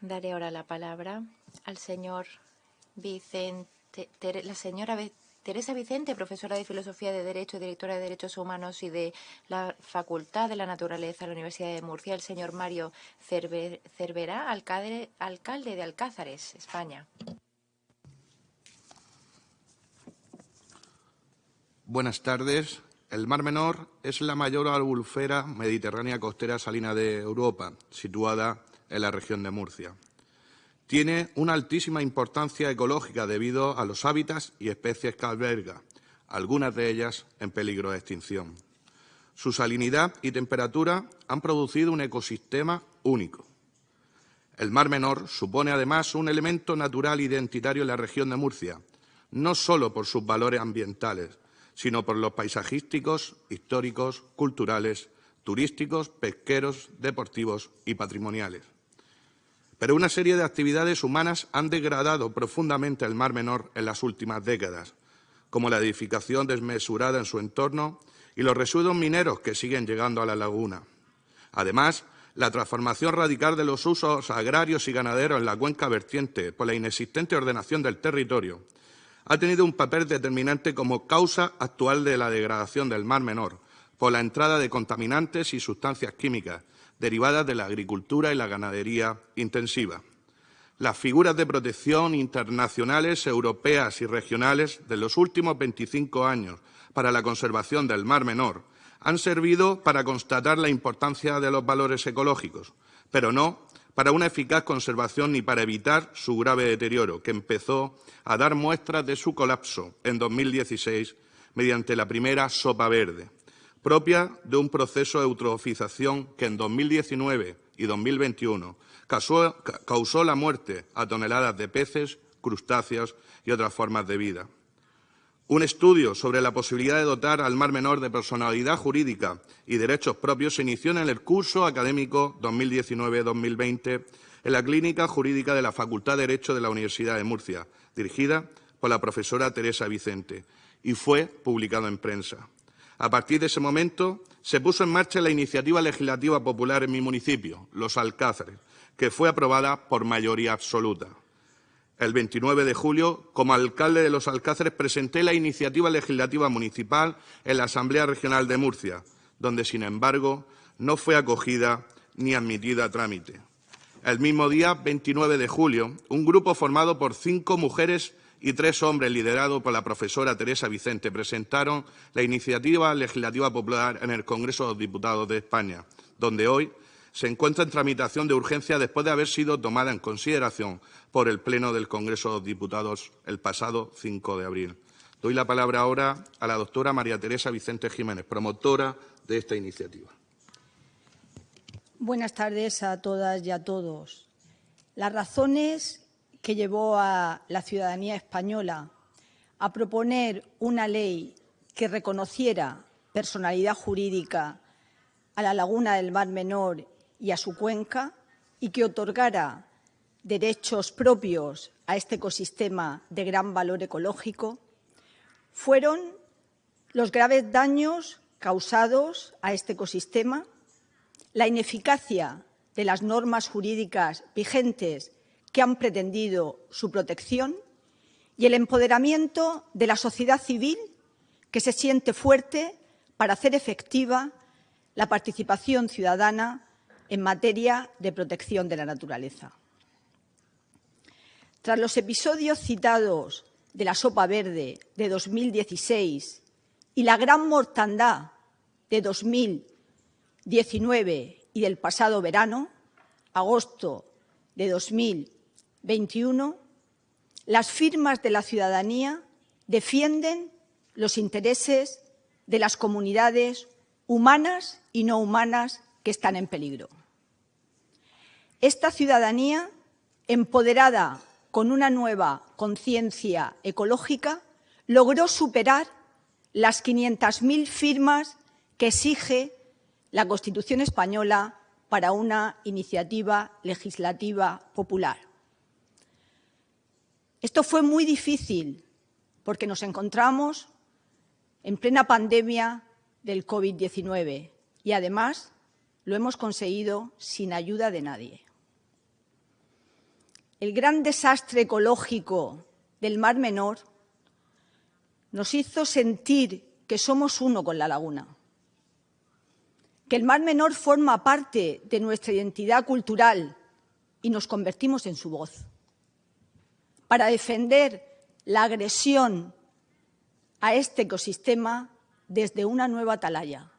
Daré ahora la palabra al señor Vicente, la señora Teresa Vicente, profesora de Filosofía de Derecho y directora de Derechos Humanos y de la Facultad de la Naturaleza de la Universidad de Murcia, el señor Mario Cervera, alcalde, alcalde de Alcázares, España. Buenas tardes. El Mar Menor es la mayor albufera mediterránea costera salina de Europa, situada en la región de Murcia. Tiene una altísima importancia ecológica debido a los hábitats y especies que alberga, algunas de ellas en peligro de extinción. Su salinidad y temperatura han producido un ecosistema único. El Mar Menor supone además un elemento natural identitario en la región de Murcia, no solo por sus valores ambientales, sino por los paisajísticos, históricos, culturales, turísticos, pesqueros, deportivos y patrimoniales. Pero una serie de actividades humanas han degradado profundamente el Mar Menor en las últimas décadas, como la edificación desmesurada en su entorno y los residuos mineros que siguen llegando a la laguna. Además, la transformación radical de los usos agrarios y ganaderos en la cuenca vertiente por la inexistente ordenación del territorio ha tenido un papel determinante como causa actual de la degradación del Mar Menor por la entrada de contaminantes y sustancias químicas derivadas de la agricultura y la ganadería intensiva. Las figuras de protección internacionales, europeas y regionales de los últimos 25 años para la conservación del Mar Menor han servido para constatar la importancia de los valores ecológicos, pero no para una eficaz conservación ni para evitar su grave deterioro, que empezó a dar muestras de su colapso en 2016 mediante la primera sopa verde propia de un proceso de eutrofización que en 2019 y 2021 causó, causó la muerte a toneladas de peces, crustáceos y otras formas de vida. Un estudio sobre la posibilidad de dotar al Mar Menor de personalidad jurídica y derechos propios se inició en el curso académico 2019-2020 en la Clínica Jurídica de la Facultad de Derecho de la Universidad de Murcia, dirigida por la profesora Teresa Vicente, y fue publicado en prensa. A partir de ese momento se puso en marcha la iniciativa legislativa popular en mi municipio, Los Alcázares, que fue aprobada por mayoría absoluta. El 29 de julio, como alcalde de Los Alcázares, presenté la iniciativa legislativa municipal en la Asamblea Regional de Murcia, donde, sin embargo, no fue acogida ni admitida a trámite. El mismo día, 29 de julio, un grupo formado por cinco mujeres y tres hombres, liderados por la profesora Teresa Vicente, presentaron la iniciativa legislativa popular en el Congreso de los Diputados de España, donde hoy se encuentra en tramitación de urgencia después de haber sido tomada en consideración por el Pleno del Congreso de los Diputados el pasado 5 de abril. Doy la palabra ahora a la doctora María Teresa Vicente Jiménez, promotora de esta iniciativa. Buenas tardes a todas y a todos. Las razones que llevó a la ciudadanía española a proponer una ley que reconociera personalidad jurídica a la laguna del Mar Menor y a su cuenca y que otorgara derechos propios a este ecosistema de gran valor ecológico, fueron los graves daños causados a este ecosistema, la ineficacia de las normas jurídicas vigentes que han pretendido su protección y el empoderamiento de la sociedad civil que se siente fuerte para hacer efectiva la participación ciudadana en materia de protección de la naturaleza. Tras los episodios citados de la sopa verde de 2016 y la gran mortandad de 2019 y del pasado verano, agosto de 2020, 21, las firmas de la ciudadanía defienden los intereses de las comunidades humanas y no humanas que están en peligro. Esta ciudadanía, empoderada con una nueva conciencia ecológica, logró superar las 500.000 firmas que exige la Constitución española para una iniciativa legislativa popular. Esto fue muy difícil porque nos encontramos en plena pandemia del COVID-19 y además lo hemos conseguido sin ayuda de nadie. el gran desastre ecológico del Mar Menor nos hizo sentir que somos uno con la laguna, que el Mar Menor forma parte de nuestra identidad cultural y nos convertimos en su voz para defender la agresión a este ecosistema desde una nueva atalaya,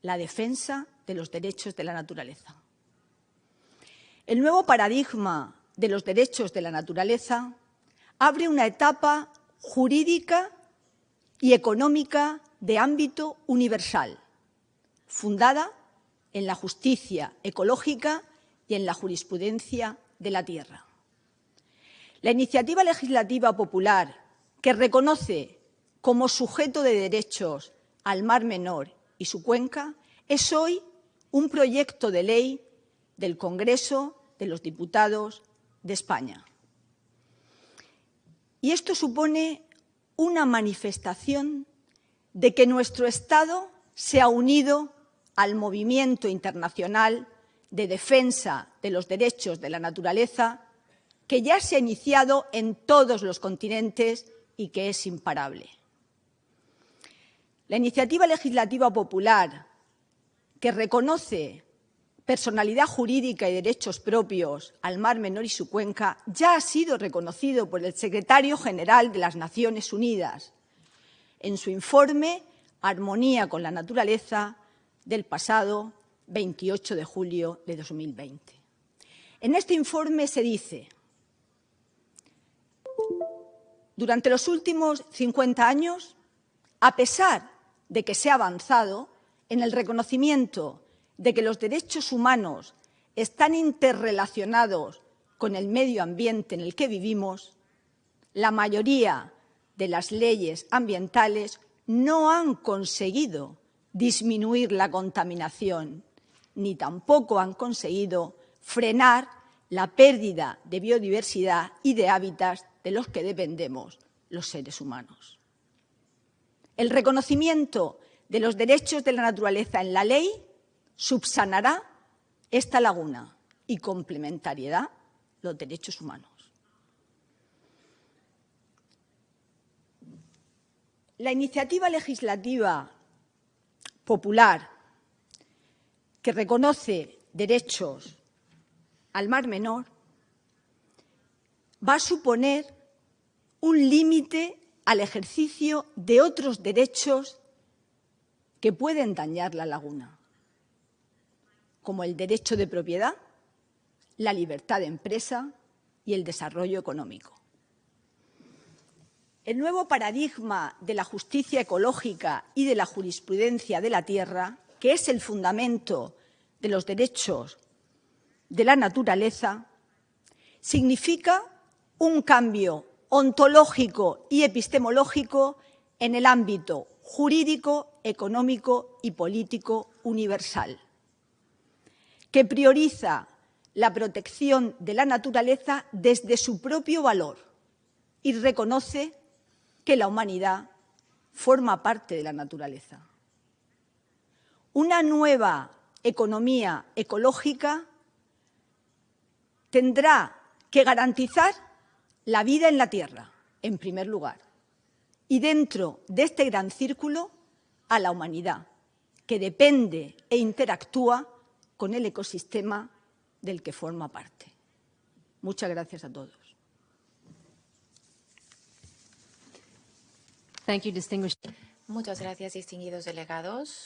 la defensa de los derechos de la naturaleza. El nuevo paradigma de los derechos de la naturaleza abre una etapa jurídica y económica de ámbito universal, fundada en la justicia ecológica y en la jurisprudencia de la tierra. La iniciativa legislativa popular que reconoce como sujeto de derechos al Mar Menor y su cuenca es hoy un proyecto de ley del Congreso de los Diputados de España. Y esto supone una manifestación de que nuestro Estado se ha unido al movimiento internacional de defensa de los derechos de la naturaleza que ya se ha iniciado en todos los continentes y que es imparable. La iniciativa legislativa popular que reconoce personalidad jurídica y derechos propios al Mar Menor y su cuenca ya ha sido reconocido por el secretario general de las Naciones Unidas en su informe Armonía con la naturaleza del pasado 28 de julio de 2020. En este informe se dice durante los últimos 50 años, a pesar de que se ha avanzado en el reconocimiento de que los derechos humanos están interrelacionados con el medio ambiente en el que vivimos, la mayoría de las leyes ambientales no han conseguido disminuir la contaminación, ni tampoco han conseguido frenar la pérdida de biodiversidad y de hábitats de los que dependemos los seres humanos. El reconocimiento de los derechos de la naturaleza en la ley subsanará esta laguna y complementariedad los derechos humanos. La iniciativa legislativa popular que reconoce derechos al Mar Menor va a suponer un límite al ejercicio de otros derechos que pueden dañar la laguna, como el derecho de propiedad, la libertad de empresa y el desarrollo económico. El nuevo paradigma de la justicia ecológica y de la jurisprudencia de la tierra, que es el fundamento de los derechos de la naturaleza significa un cambio ontológico y epistemológico en el ámbito jurídico, económico y político universal, que prioriza la protección de la naturaleza desde su propio valor y reconoce que la humanidad forma parte de la naturaleza. Una nueva economía ecológica tendrá que garantizar la vida en la Tierra, en primer lugar, y dentro de este gran círculo a la humanidad, que depende e interactúa con el ecosistema del que forma parte. Muchas gracias a todos. Muchas gracias, distinguidos delegados.